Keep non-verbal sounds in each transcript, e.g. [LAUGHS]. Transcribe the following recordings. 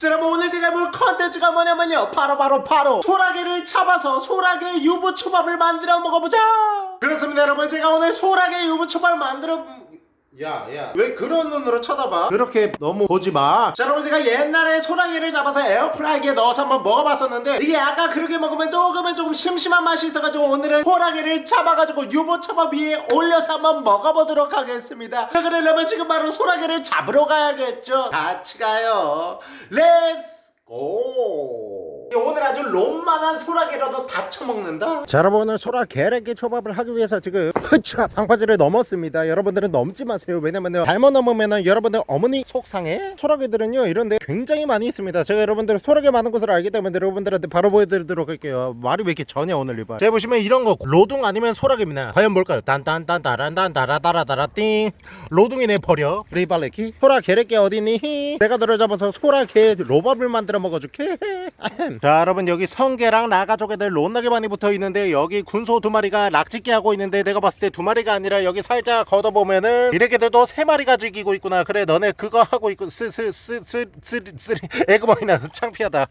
자, 여러분 오늘 제가 볼 컨텐츠가 뭐냐면요. 바로 바로 바로 소라게를 잡아서 소라게 유부초밥을 만들어 먹어보자. 그렇습니다 여러분. 제가 오늘 소라게 유부초밥을 만들어 야야. 왜 그런 눈으로 쳐다봐? 그렇게 너무 보지마. 자 여러분 제가 옛날에 소라게를 잡아서 에어프라이기에 넣어서 한번 먹어봤었는데 이게 아까 그렇게 먹으면 조금은 조금 심심한 맛이 있어가지고 오늘은 소라게를 잡아가지고 유부초밥 위에 올려서 한번 먹어보도록 하겠습니다. 자, 그러려면 지금 바로 소라게를 잡으러 가야겠죠? 같이 가요. Let's go 오늘 아주 롬만한 소라게로도 다 처먹는다? 자 여러분 오늘 소라 게레기 초밥을 하기 위해서 지금 흐차 방파제를 넘었습니다. 여러분들은 넘지 마세요. 왜냐면요 잘못 넘으면은 여러분들 어머니 속상해. 소라게들은요 이런데 굉장히 많이 있습니다. 제가 여러분들 소라게 많은 것을 알기 때문에 여러분들한테 바로 보여드리도록 할게요. 말이 왜 이렇게 절어 오늘 이봐 제가 보시면 이런 거 로둥 아니면 소라게입니다. 과연 뭘까요? 딴딴딴따란딴따라따라따라 띵. 로둥이네 버려. 리발레키. 소라 게레기 어디니? 내가 너를 잡아서 소라 게 로밥을 만들어 먹어줄게. 자 여러분 여기 성게랑 나가족애들 롯나게 많이 붙어 있는데 여기 군소 두 마리가 락짓기 하고 있는데 내가 봤을 때두 마리가 아니라 여기 살짝 걷어보면은 이렇게들도 세 마리가 즐기고 있구나. 그래 너네 그거 하고 있고 스스스스스리 에그머니나 창피하다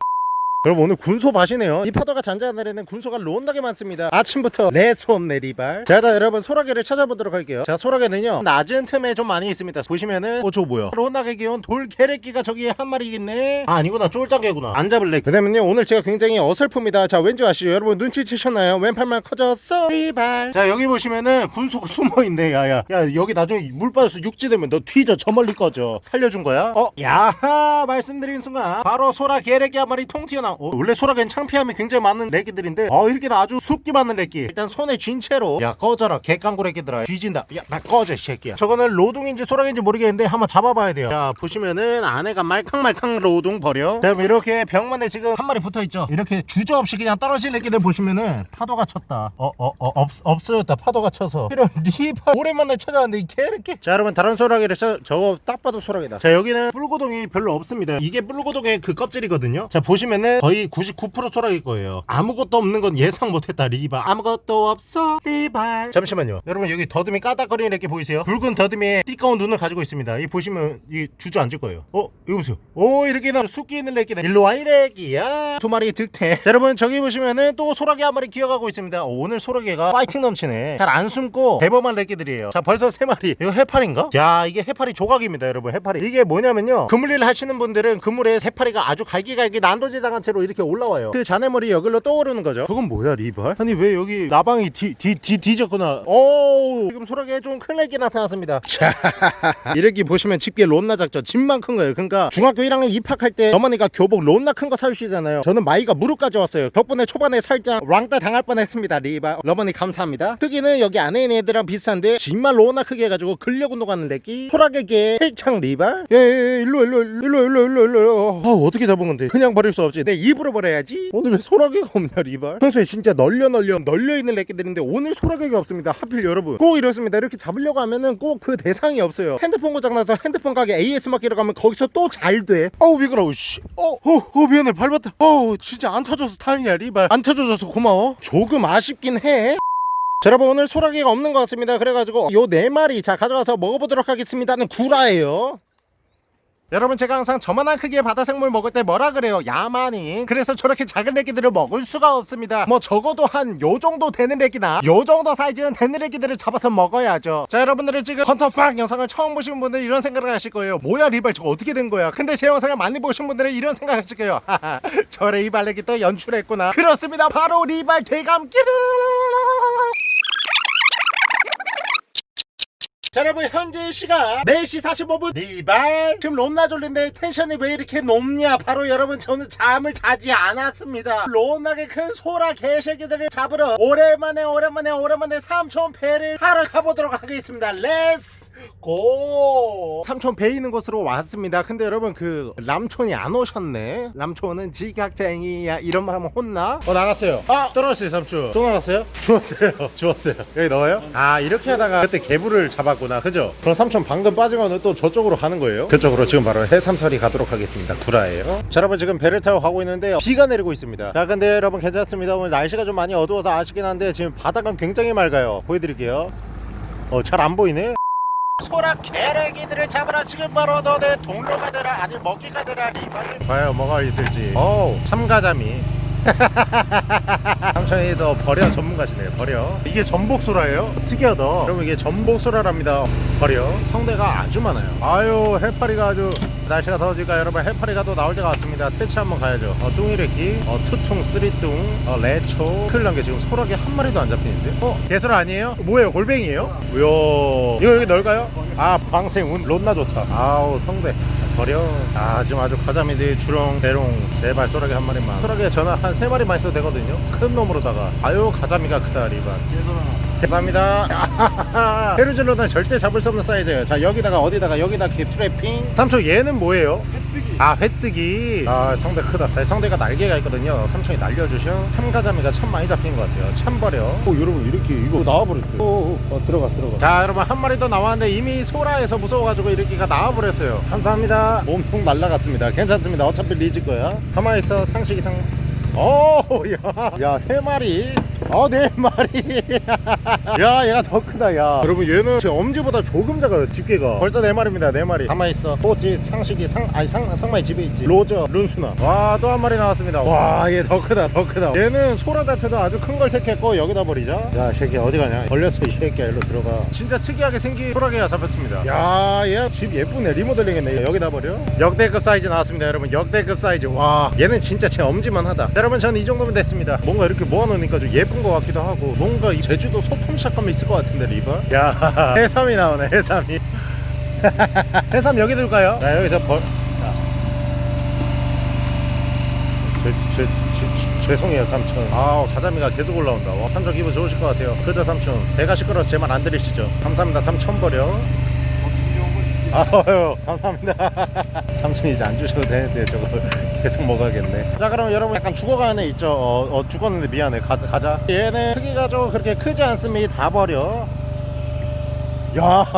여러분 오늘 군소 밭이네요. 이 파도가 잔잔하려는 군소가 론나게 많습니다. 아침부터 내수업 내리발. 자 일단 여러분 소라게를 찾아보도록 할게요. 자 소라게는요 낮은 틈에 좀 많이 있습니다. 보시면은 어 저거 뭐야? 론나게 귀여운 돌게레끼가 저기 한 마리 있네. 아 아니구나. 쫄짱개구나. 안 잡을래. 그 다음에요 오늘 제가 굉장히 어설픕니다. 자 왠지 아시죠? 여러분 눈치채셨나요? 왼팔만 커졌어. 리발. 자 여기 보시면은 군소가 [LAUGHS] 숨어있네. 야야. 야 여기 나중에 물 빠져서 육지 되면 너 튀져. 저 멀리 꺼져. 살려준 거야? 어 야하. 말씀드린 순간 바로 소라 게레기 한 마리 통 튀어나 어, 원래 소라겐 창피함이 굉장히 많은 래기들인데 어 이렇게 아주 숲기 많은 래기 일단 손에 쥔 채로 야 꺼져라 개깡구 래기들아. 뒤진다. 야나 꺼져 이 새끼야. 저거는 로둥인지 소라겐지 모르겠는데 한번 잡아봐야 돼요. 자 보시면은 안에가 말캉말캉 로둥 버려. 자 그럼 이렇게 벽만에 지금 한 마리 붙어있죠? 이렇게 주저없이 그냥 떨어진 래기들 보시면은 파도가 쳤다. 어 어 어 없, 없어졌다. 파도가 쳐서. 이런 [LAUGHS] 리발 오랜만에 찾아왔는데 이 개이렇게. 자 여러분 다른 소라게를 저, 저거 딱 봐도 소라게다. 자 여기는 뿔고동이 별로 없습니다. 이게 뿔고동의 그 껍질이거든요. 자 보시면은 거의 99% 소라일 거예요. 아무것도 없는 건 예상 못했다 리발. 아무것도 없어 리발. 잠시만요. 여러분 여기 더듬이 까닥거리는 이렇게 보이세요? 붉은 더듬이에 띠꺼운 눈을 가지고 있습니다. 이 보시면 이 주저앉을 거예요. 어 이거 보세요. 오 이렇게 나 숲기 있는 래끼다 일로 와 이래끼야. 두 마리 자, 여러분 저기 보시면은 또 소라게 한 마리 기어가고 있습니다. 오, 오늘 소라게가 파이팅 넘치네. 잘 안 숨고 대범한 래끼들이에요. 자 벌써 세 마리. 이거 해파리인가? 야 이게 해파리 조각입니다 여러분 해파리. 이게 뭐냐면요. 그물일 하시는 분들은 그물에 해파리가 아주 갈기갈기 난도질당한 채로 이렇게 올라와요. 그 자네머리 여기로 떠오르는 거죠. 저건 뭐야 리발? 아니 왜 여기 나방이 뒤, 뒤, 뒤, 뒤졌구나. 오 지금 소라게 좀큰 렉이 나타났습니다. 자 [LAUGHS] 이렇게 보시면 집게 론나 작죠 집만 큰 거예요. 그러니까 중학교 1학년 입학할 때 어머니가 교복 론나 큰 거 사주시잖아요. 저는 마이가 무릎까지 왔어요. 덕분에 초반에 살짝 랑따 당할 뻔했습니다 리발. 어머니 감사합니다. 크기는 여기 안에 있는 애들이랑 비슷한데 정말 론나 크게 해가지고 근력 운동하는 렉이 소라게계 헬창 리발. 예예 일로 일로 일로 일로 일로 일로 아 어떻게 잡은 건데? 그냥 버릴 수 없지. 내 입으로 버려야지. 오늘 왜 소라게가 없냐 리발. 평소에 진짜 널려 널려 널려 있는 렉기들인데 오늘 소라게가 없습니다. 하필 여러분. 꼭 이렇습니다. 이렇게 잡으려고 하면은 꼭 그 대상이 없어요. 핸드폰 고장나서 핸드폰 가게 AS 맡기러 가면 거기서 또 잘돼. 어우 미끄러워 씨. 어, 어, 어 미안해. 밟았다. 어우 진짜 안 터져서 다행이야 리발. 안 터져줘서 고마워. 조금 아쉽긴 해. 자, 여러분 오늘 소라게가 없는 것 같습니다. 그래가지고 요 네 마리 자 가져가서 먹어보도록 하겠습니다는 구라예요 여러분 제가 항상 저만한 크기의 바다 생물 먹을 때 뭐라 그래요? 야만인 그래서 저렇게 작은 애기들을 먹을 수가 없습니다. 뭐 적어도 한 요 정도 되는 애기나 요 정도 사이즈는 되는 애기들을 잡아서 먹어야죠. 자 여러분들은 지금 컨터팍 영상을 처음 보신 분들 이런 생각을 하실 거예요. 뭐야 리발 저거 어떻게 된 거야? 근데 제 영상을 많이 보신 분들은 이런 생각 하실 거예요. [LAUGHS] 저래 이발레기 또 연출했구나. 그렇습니다. 바로 리발 대감기 자 여러분 현재 시각 4시 45분. 리발. 지금 롬나 졸린데 텐션이 왜 이렇게 높냐? 바로 여러분 저는 잠을 자지 않았습니다. 롬나게 큰 소라 개새끼들을 잡으러 오랜만에 오랜만에 오랜만에 삼촌 배를 하러 가보도록 하겠습니다. Let's go 삼촌 배 있는 곳으로 왔습니다. 근데 여러분 그 람촌이 안 오셨네. 람촌은 지각쟁이야. 이런 말 하면 혼나? 어 나갔어요. 아 떨어졌어요 삼촌. 또 나갔어요? [LAUGHS] 주웠어요. 주웠어요. 여기 넣어요? 아 이렇게 하다가 그때 개불을 잡 았구나. 그죠? 그럼 삼촌 방금 빠진 거는 또 저쪽으로 가는 거예요? 그쪽으로 지금 바로 해삼설이 가도록 하겠습니다. 구라예요. 자 여러분 지금 배를 타고 가고 있는데 비가 내리고 있습니다. 자 근데 여러분 괜찮습니다. 오늘 날씨가 좀 많이 어두워서 아쉽긴 한데 지금 바닥은 굉장히 맑아요. 보여드릴게요. 어 잘 안 보이네? 소라 개래기들을 잡으라. 지금 바로 너네 동료가 되라. 아니 먹이가 되라. 리발 과연 뭐가 있을지. 오 참가자미 [LAUGHS] 삼촌이도 버려 전문가시네요. 버려. 이게 전복소라예요? 특이하다. 여러분 이게 전복소라랍니다. 버려. 성대가 아주 많아요. 아유 해파리가 아주 날씨가 더워지니까 여러분? 해파리가 또 나올 때가 왔습니다. 퇴치 한번 가야죠. 어, 뚱이래기 어, 투퉁 쓰리뚱 어, 레초. 큰일 난 게 지금 소라게 한 마리도 안 잡히는데 어? 개설 아니에요? 뭐예요? 골뱅이에요? 이야 이거 여기 넓까요? 아 방생 운. 롯나 좋다. 아우 성대 버려. 아 지금 아주 가자미들 주렁 대롱 제발 소라게 한 마리만. 소라게 전화 한세 마리만 있어도 되거든요. 큰 놈으로다가. 아유 가자미가 크다 리반 감사합니다. 해루질로는 [LAUGHS] 절대 잡을 수 없는 사이즈예요. 자 여기다가 어디다가 여기다 트래핑. 삼촌 얘는 뭐예요? 아 회뜨기 아 성대 크다. 자, 성대가 날개가 있거든요. 삼촌이 날려주신 참가자미가 참 많이 잡힌 것 같아요. 참 버려. 어 여러분 이렇게 이거 나와버렸어요. 오, 어 들어가 들어가. 자 여러분 한 마리 더 나왔는데 이미 소라에서 무서워가지고 이렇게가 나와버렸어요. 감사합니다. 몸통 날라갔습니다. 괜찮습니다. 어차피 리즈 거야. 가만있어. 상식 이 상. 오야야 세 마리 어네 마리 [LAUGHS] 야 얘가 더 크다 야. 여러분 얘는 제 엄지보다 조금 작아요 집게가. 벌써 네 마리입니다 네 마리 가만있어. 포지 상식이 상 아니 상 상마이 집에 있지. 로저 룬수나 와 또 한 마리 나왔습니다. 와 얘 더 크다 더 크다. 얘는 소라 자체도 아주 큰 걸 택했고 여기다 버리자. 야 새끼 어디 가냐? 걸렸어 이 새끼야. 일로 들어가. 진짜 특이하게 생긴 소라게가 잡혔습니다. 야얘 집 예쁘네. 리모델링 했네. 여기다 버려. 역대급 사이즈 나왔습니다 여러분. 역대급 사이즈. 와 얘는 진짜 제 엄지만 하다. 자, 여러분 전이 정도면 됐습니다. 뭔가 이렇게 모아놓으니까 좀 예쁜 것 같기도 하고 뭔가 이 제주도 소품샷감이 있을 것 같은데 리버 야. [LAUGHS] 해삼이 나오네 해삼이. [LAUGHS] 해삼 여기 둘까요? 자 여기서 벌 자. 제, 제, 제, 제, 죄송해요 삼촌. 아 가자미가 계속 올라온다. 와 삼촌 기분 좋으실 것 같아요. 그죠 삼촌 배가 시끄러워서 제 말 안 들으시죠? 감사합니다 삼촌 버려 아유 감사합니다. [LAUGHS] 삼촌 이제 안 주셔도 되는데 저거 [LAUGHS] 계속 먹어야겠네. 자 그럼 여러분 약간 죽어가는 애 있죠? 어, 어, 죽었는데 미안해. 가, 가자. 얘는 크기가 좀 그렇게 크지 않습니다. 다 버려. 야와또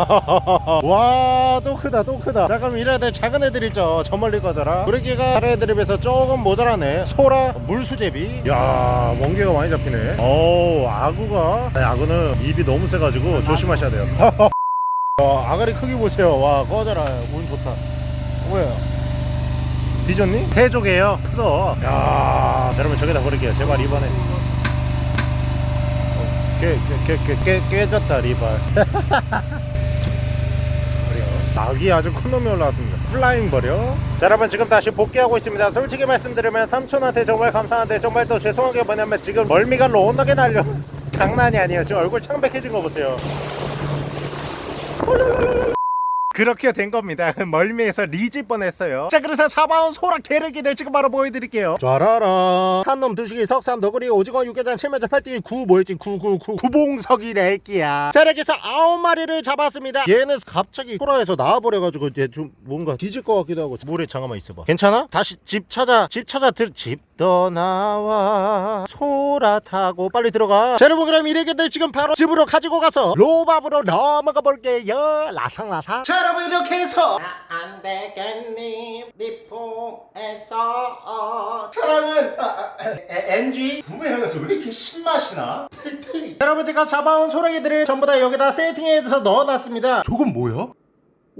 [LAUGHS] 크다 또 크다. 자 그럼 이래야 될 작은 애들 있죠? 저 멀리 거져라. 브레기가 다른 애들에 비해서 조금 모자라네. 소라 물수제비. 야 멍게가 많이 잡히네. 어우 아구가. 아니, 아구는 입이 너무 세가지고 조심하셔야 돼요 와 아가리 크기 보세요. 와 꺼져라 운 좋다. 뭐야 뒤졌니? 세조개요. 크다. 야 여러분 저기다 버릴게요. 제발 이번에. 깨, 깨, 깨, 깨, 깨, 깨졌다 리발. [LAUGHS] 낙이 아주 큰 놈이 올라왔습니다. flying 버려. 자 여러분 지금 다시 복귀하고 있습니다. 솔직히 말씀드리면 삼촌한테 정말 감사한데 정말 또 죄송한 게 뭐냐면 지금 멀미가 로나게 날려. [LAUGHS] 장난이 아니에요. 지금 얼굴 창백해진 거 보세요 Oh, no, no, no, no. 그렇게 된 겁니다. [LAUGHS] 멀미에서 리질 뻔했어요. 자, 그래서 잡아온 소라 게르기들 지금 바로 보여드릴게요. 쫘라라. 한놈 두식이 석삼 너구리 오징어 육개장 칠면자 팔띠 구 뭐였지 구구구 구봉석이 래 끼야. 자, 이렇게 해서 아홉 마리를 잡았습니다. 얘는 갑자기 소라에서 나와버려가지고 이제 좀 뭔가 뒤질 것 같기도 하고 물에 잠깐만 있어봐. 괜찮아? 다시 집 찾아 집 찾아 들 집 떠나와 소라 타고 빨리 들어가. 자, 여러분 그럼 이래게들 지금 바로 집으로 가지고 가서 로밥으로 넘어가 볼게요. 라상라상. 자, 여러분 이렇게 해서. 안 되겠니? 미포에서. 사람은 아, 아, 에, NG 구매하면서 왜 이렇게 신맛이 나? 여러분 제가 잡아온 소라기들을 전부 다 여기다 세팅해서 넣어놨습니다. 저건 뭐야?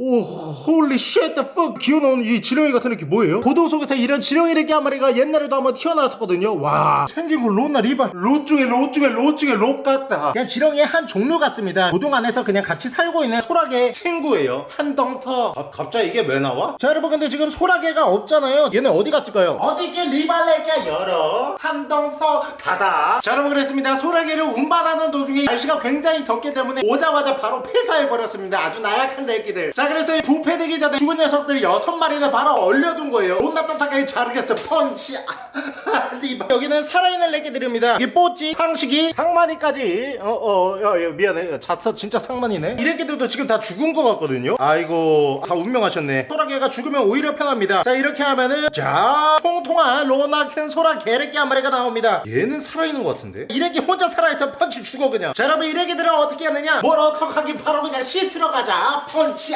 오, 홀리 쉣, the fuck. 기어나오는 이 지렁이 같은 느낌 뭐예요? 고도 속에서 이런 지렁이 래기 한 마리가 옛날에도 한번 튀어나왔었거든요. 와, 생긴 거 롯나 리발. 롯 중에 롯 중에 롯 중에 롯 같다. 그냥 지렁이의 한 종류 같습니다. 고동 안에서 그냥 같이 살고 있는 소라게 친구예요. 한덩터. 아, 갑자기 이게 왜 나와? 자, 여러분 근데 지금 소라게가 없잖아요. 얘네 어디 갔을까요? 어디게 리발레가 열어. 한덩터 닫아. 자, 여러분 그랬습니다. 소라게를 운반하는 도중에 날씨가 굉장히 덥기 때문에 오자마자 바로 폐사해버렸습니다. 아주 나약한 레기들. 자, 그래서 이 부패 되기 전에 죽은 녀석들 여섯 마리는 바로 얼려둔 거예요. 존나 따뜻하게 자르겠어. 펀치. [LAUGHS] 아. 여기는 살아있는 레기들입니다. 이 뽀찌, 상식이, 상만이까지. 어, 어, 어, 어, 미안해. 잤어. 진짜 상만이네. 이 레기들도 지금 다 죽은 거 같거든요. 아이고, 다 운명하셨네. 소라게가 죽으면 오히려 편합니다. 자, 이렇게 하면은, 자, 통통한 로나 큰 소라 개레기 한 마리가 나옵니다. 얘는 살아있는 것 같은데? 이 레기 혼자 살아있어. 펀치 죽어, 그냥. 자, 여러분, 이 레기들은 어떻게 하느냐? 뭘 어떡하긴 바로 그냥 씻으러 가자. 펀치.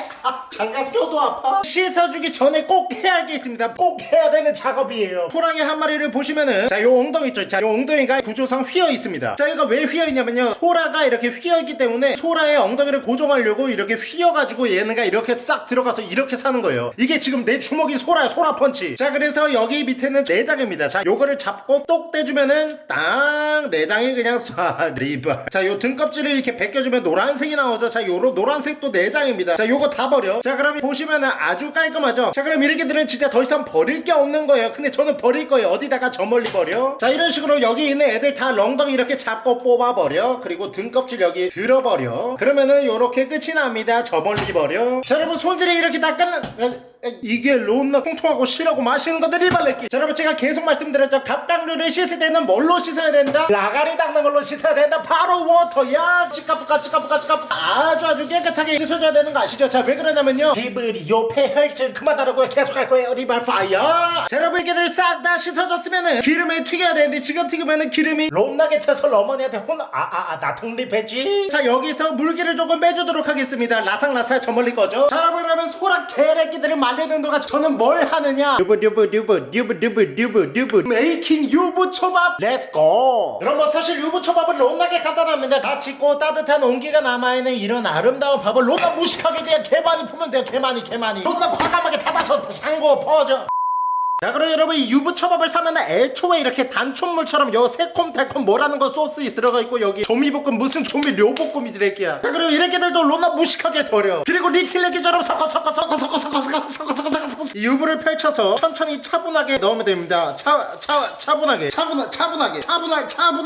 장갑 껴도 아파. 씻어주기 전에 꼭 해야 할 게 있습니다. 꼭 해야 되는 작업이에요. 호랑이 한 마리를 보시면은 자 요 엉덩이 있죠? 자요 엉덩이가 구조상 휘어 있습니다. 자 얘가 왜 휘어 있냐면요. 소라가 이렇게 휘어 있기 때문에 소라의 엉덩이를 고정하려고 이렇게 휘어가지고 얘네가 이렇게 싹 들어가서 이렇게 사는 거예요. 이게 지금 내 주먹이 소라야 소라 펀치. 자 그래서 여기 밑에는 내장입니다. 자 요거를 잡고 똑 떼주면은 딱 내장이 그냥 쏴 [LAUGHS] 리바 자요 등껍질을 이렇게 벗겨주면 노란색이 나오죠. 자 요로 노란색도 내장입니다. 자 요거 다 버려. 자 그러면 보시면은 아주 깔끔하죠? 자 그럼 이렇게 들은 진짜 더 이상 버릴 게 없는 거예요. 근데 저는 버릴 거예요. 어디다가 저 멀리 버려? 자 이런 식으로 여기 있는 애들 다 렁덩이 이렇게 잡고 뽑아버려. 그리고 등껍질 여기 들어버려. 그러면은 요렇게 끝이 납니다. 저 멀리 버려. 자 여러분 손질이 이렇게 다 끝나 어, 이게 론나 통통하고 실하고 맛있는 것들이 발레끼 자 여러분 제가 계속 말씀드렸죠. 갑각류를 씻을 때는 뭘로 씻어야 된다? 라가리 닦는 걸로 씻어야 된다? 바로 워터야! 치카푸카 치카푸카 치카푸카. 아주 아주 깨끗하게 씻어줘야 되는 거 아시죠? 자 왜 그러냐면요. 비브리오 패혈증 그만하라고요 계속 할 거예요. 리발 fire! 자 여러분 이렇게들 싹 다 씻어줬으면은 기름에 튀겨야 되는데 지금 튀기면은 기름이 롬나게 튀어서 어머니한테 혼나 아아아 나 독립했지? 자 여기서 물기를 조금 빼주도록 하겠습니다. 라상라사 저 멀리 거죠 자 여러분 그러면 소라 개래끼들을 말 리는 동안 저는 뭘 하느냐? 듀브 making 유부초밥. let's go 그럼 뭐 사실 유부초밥은 롬나게 간단합니다. 다 짓고 따뜻한 온기가 남아있는 이런 아름다운 밥을 롬나 무식하게 그냥 개 많이 풀면 돼요. 개 많이 개 많이. 롬나 과감하게 닫아서 향고 퍼져 자 그럼 여러분 이 유부초밥을 사면 애초에 이렇게 단촛물처럼 요 새콤달콤 뭐라는 거 소스 들어가 있고 여기 조미볶음 무슨 조미료볶음이 들어있기야 자 그리고 이렇게들도 롬나 무식하게 버려 그리고 리칠레기처럼 섞어 섞어 섞어 섞어 섞어 섞어 섞어 섞어 섞어 섞어 이 유부를 펼쳐서 천천히 차분하게 넣으면 됩니다 차, 차, 차분하게 차분하, 차분하게 차분하게 차분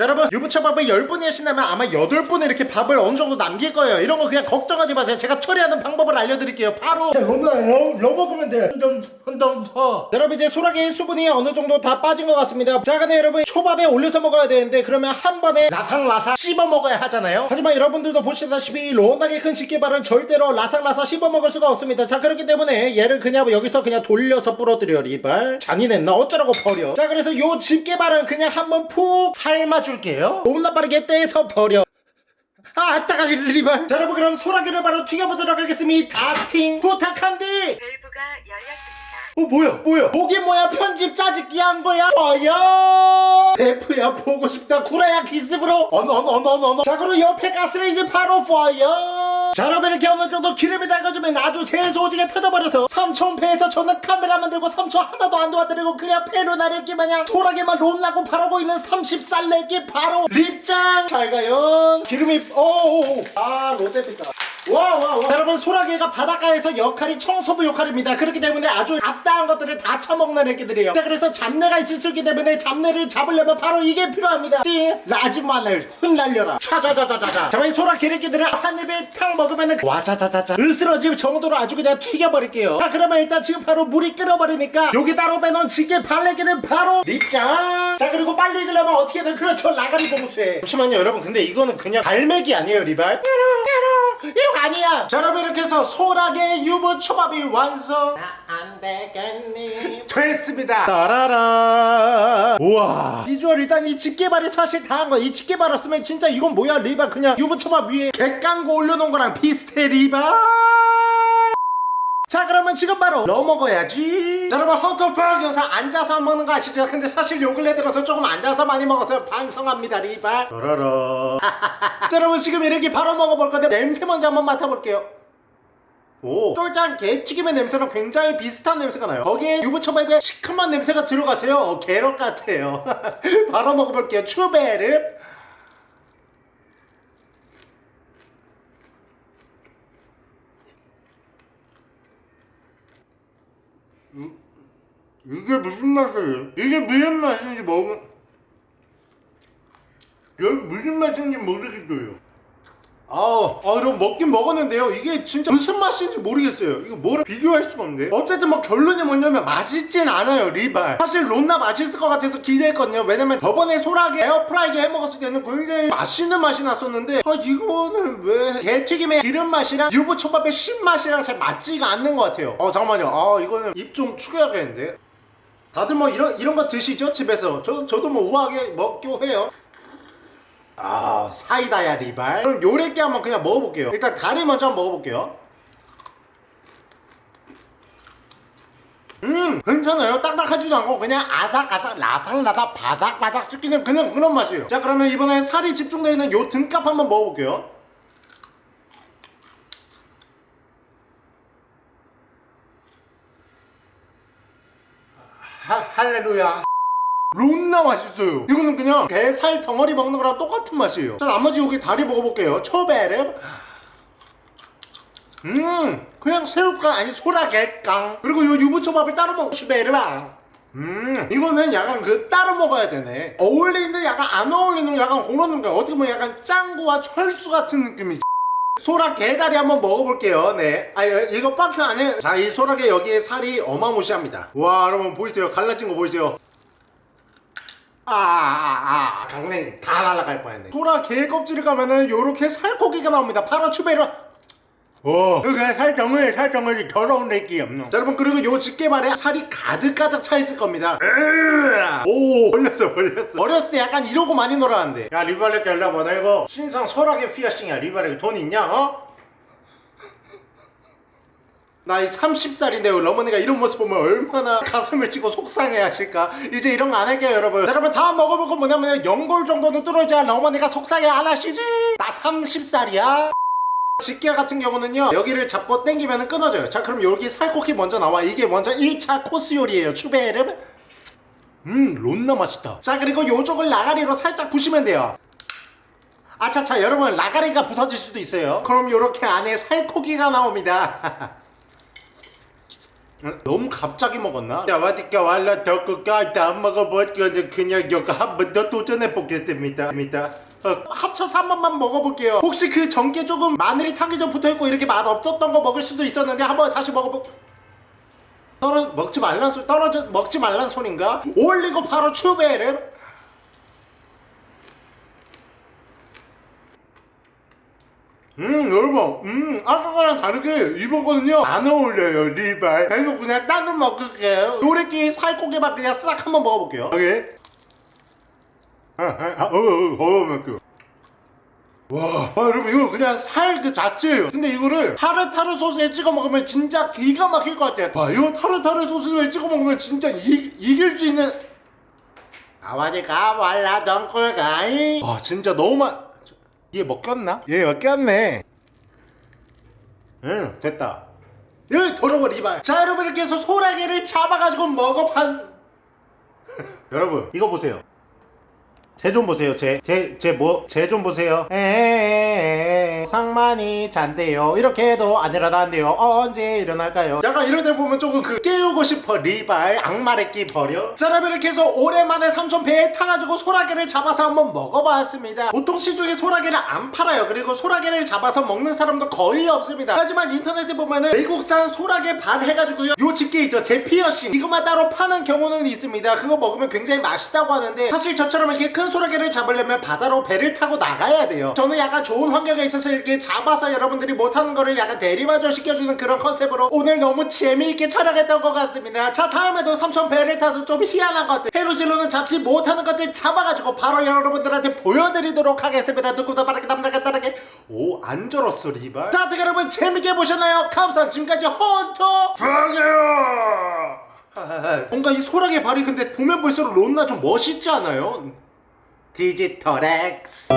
여러분 유부초밥을 10분이 하신다면 아마 8분에 이렇게 밥을 어느 정도 남길 거예요. 이런 거 그냥 걱정하지 마세요. 제가 처리하는 방법을 알려드릴게요. 바로! 넣어먹으면 돼. 더 여러분 이제 소라게의 수분이 어느 정도 다 빠진 것 같습니다. 자 근데 여러분 초밥에 올려서 먹어야 되는데 그러면 한 번에 라상라상 씹어 먹어야 하잖아요. 하지만 여러분들도 보시다시피 로나게 큰 집게발은 절대로 라상라상 씹어 먹을 수가 없습니다. 자 그렇기 때문에 얘를 그냥 여기서 그냥 돌려서 뿌려드려 리발. 잔인했나? 어쩌라고 버려. 자 그래서 요 집게발은 그냥 한번 푹 삶아 줄게요. 너무나 빠르게 떼서 버려. 아, 아따가 리발. 자, 여러분 그럼 소라기를 바로 튀겨보도록 하겠습니다. 다팅. 부탁한디. 밸브가 열렸습니다. 어 뭐야 뭐야? 목이 뭐야 편집 짜집기 한 거야? 과연? 베프야 보고 싶다. 구라야 기습으로. 어너 어너 어너 어너 어너 자 그럼 옆에 가스를 이제 바로 파이어 자 여러분 이렇게 어느 정도 기름이 달궈지면 아주 재소지게 터져버려서 삼촌패에서 저는 카메라 만 들고 삼촌 하나도 안 도와드리고 그냥 나르기 마냥 소라게만 롬나고 바라고 있는 30살 내기 바로 립장! 잘 가요. 기름이 오아 롯데피다 와 와 와. 여러분 소라게가 바닷가에서 역할이 청소부 역할입니다. 그렇기 때문에 아주 잡다한 것들을 다 처먹는 애기들이에요. 자 그래서 잡내가 있을 수 있기 때문에 잡내를 잡으려면 바로 이게 필요합니다. 띠 라지 마늘 흩날려라. 차자자자자자. 자이 소라 게레끼들을 한 입에 탁 먹으면은 와자자자자. 으스러질 정도로 아주 그냥 튀겨버릴게요. 자 그러면 일단 지금 바로 물이 끓어버리니까 여기 따로 빼놓은 지게 발레기는 바로 립장. 자 그리고 빨리 익으려면 어떻게든 그렇죠. 라가리 봉수에 잠시만요 여러분. 근데 이거는 그냥 갈매기 아니에요 리발 이거 아니야. 자 여러분 이렇게 해서 소라게 유부 초밥이 완성. 안 되겠니? 됐습니다. 따라라. 우와. 비주얼 일단 이 집게발이 사실 다한 거야. 이 집게발 없으면 진짜 이건 뭐야 리발? 그냥 유부 초밥 위에 객강고 올려놓은 거랑 비슷해 리발 자 그러면 지금 바로 넣어 먹어야지? 자, 여러분 헌터프락 영상 앉아서 먹는 거 아시죠? 근데 사실 요 근래 들어서 조금 앉아서 많이 먹어서 반성합니다 리발. 따라라. [LAUGHS] 자 여러분 지금 이렇게 바로 먹어볼 건데 냄새 먼저 한번 맡아볼게요. 오. 쫄짱 개튀김의 냄새랑 굉장히 비슷한 냄새가 나요. 거기에 유부초밥에 시큼한 냄새가 들어가세요. 어, 게럿 같아요. [LAUGHS] 바로 먹어볼게요. 추베르 이게 무슨 맛이에요? 이게 무슨 맛인지 먹으면 여기 무슨 맛인지 모르겠어요. 아우 아 여러분 먹긴 먹었는데요. 이게 진짜 무슨 맛인지 모르겠어요. 이거 뭐랑 비교할 수가 없는데 어쨌든 뭐 결론이 뭐냐면 맛있진 않아요 리발. 사실 론나 맛있을 것 같아서 기대했거든요. 왜냐면 저번에 소라게 에어프라이기 해먹었을 때는 굉장히 맛있는 맛이 났었는데 아 이거는 왜 개튀김의 기름 맛이랑 유부초밥의 신맛이랑 잘 맞지가 않는 것 같아요. 어 잠깐만요. 아 이거는 입 좀 축여야겠는데 다들 뭐 이런 이런 거 드시죠? 집에서. 저, 저도 뭐 우아하게 먹고 해요. 아 사이다야 리발. 그럼 요래게 한번 그냥 먹어볼게요. 일단 다리 먼저 한번 먹어볼게요. 음 괜찮아요. 딱딱하지도 않고 그냥 아삭아삭 라삭라삭 바삭바삭 씹기는 그냥 그런 맛이에요. 자 그러면 이번에 살이 집중되어 있는 요 등값 한번 먹어볼게요. 할렐루야. 론나 맛있어요. 이거는 그냥 게살 덩어리 먹는 거랑 똑같은 맛이에요. 자 나머지 여기 다리 먹어볼게요. 초베르. 음 그냥 새우깡 아니 소라게깡. 그리고 요 유부초밥을 따로 먹고 슈베르방 음 이거는 약간 그 따로 먹어야 되네. 어울리는데 약간 안 어울리는 약간 그런 느낌 어떻게 보면 약간 짱구와 철수 같은 느낌이지 소라 게다리 한번 먹어볼게요. 네 아 이거 빵큐 안에 자이 소라게 여기에 살이 어마무시합니다. 와 여러분 보이세요? 갈라진 거 보이세요? 아아아 강냉이 다 날아갈 뻔했네. 소라 게 껍질을 가면은 요렇게 살코기가 나옵니다. 바로 추베르 오, 그게 살덩어리 살덩어리 더러운 내기 없노. 자, 여러분 그리고 요 집게발에 살이 가득 가득 차 있을 겁니다. 으아! 오, 걸렸어, 걸렸어. 어렸을 때 약간 이러고 많이 놀았는데. 야, 리발렉 일로 와봐. 나 이거 신상 설악의 피어싱이야. 리발렉 돈 있냐? 어? 나이 30살인데 러머니가 이런 모습 보면 얼마나 가슴을 치고 속상해 하실까 이제 이런 거 안 할게요 여러분 자, 여러분 다음 먹어볼 건 뭐냐면 연골 정도는 뚫어줘야 러머니가 속상해 안 하시지 나 30살이야 집게 같은 경우는요 여기를 잡고 당기면 끊어져요. 자 그럼 여기 살코기 먼저 나와. 이게 먼저 1차 코스 요리예요. 추베르 음 론나 맛있다. 자 그리고 요쪽을 라가리로 살짝 부시면 돼요. 아차차 여러분 라가리가 부서질 수도 있어요. 그럼 요렇게 안에 살코기가 나옵니다. [LAUGHS] 어? 너무 갑자기 먹었나? 야 와디까 왈라 더 끝까지 안 먹어봤거든 그냥 이거 한번 더 도전해보겠습니다. 어, 합쳐서 한 번만 먹어볼게요. 혹시 그 전게 조금 마늘이 타기 전 붙어있고 이렇게 맛 없었던 거 먹을 수도 있었는데 한번 다시 먹어보 떨어 먹지 말란 소리 떨어져 먹지 말란 소린가? 올리고 바로 추베르. 음 여러분. 음 아까 거랑 다르게 이번 거는요. 안 어울려요 리발. 그래서 그냥 딴거 먹을게요. 요래끼 살코기만 그냥 싹 한번 먹어볼게요. 오케이 아아어어어 와, 아, 여러분 이거 그냥 살 그 자체예요. 근데 이거를 타르타르 소스에 찍어 먹으면 진짜 기가 막힐 것 같아요. 와 이거 타르타르 소스에 찍어 먹으면 진짜 이, 이길 수 있는. 아버지가 말라던 꿀가이. 와 진짜 너무 맛 얘 먹혔나? 얘 먹혔네. 응 됐다. 예 더러워 리발. 자 여러분 이렇게 해서 소라게를 잡아가지고 먹어봤 [LAUGHS] 여러분 이거 보세요 제좀 보세요. 제제제뭐제좀 보세요. 에에에에 상만이 잔대요. 이렇게 해도 안 일어난대요. 언제 일어날까요? 약간 이럴 때 보면 조금 그 깨우고 싶어 리발. 악마의 끼 버려. 자 여러분 이렇게 해서 오랜만에 삼촌 배에 타가지고 소라게를 잡아서 한번 먹어봤습니다. 보통 시중에 소라게를 안 팔아요. 그리고 소라게를 잡아서 먹는 사람도 거의 없습니다. 하지만 인터넷에 보면은 외국산 소라게 반 해가지고요. 요 집게 있죠. 제 피어싱. 이것만 따로 파는 경우는 있습니다. 그거 먹으면 굉장히 맛있다고 하는데 사실 저처럼 이렇게 큰 소라게를 잡으려면 바다로 배를 타고 나가야 돼요. 저는 약간 좋은 환경에 있어서 이렇게 잡아서 여러분들이 못하는 거를 약간 대리마저 시켜주는 그런 컨셉으로 오늘 너무 재미있게 촬영했던 것 같습니다. 자 다음에도 삼촌 배를 타서 좀 희한한 것들 해루질로는 잡지 못하는 것들 잡아가지고 바로 여러분들한테 보여드리도록 하겠습니다. 누구보다 빠르게 남나게 따르게. 오안 절었어 리발. 자 어떻게 여러분 재밌게 보셨나요? 감사합니다. 지금까지 헌터 프랑이요! 뭔가 이 소라게 발이 근데 보면 볼수록 론나 좀 멋있지 않아요? 디지털 X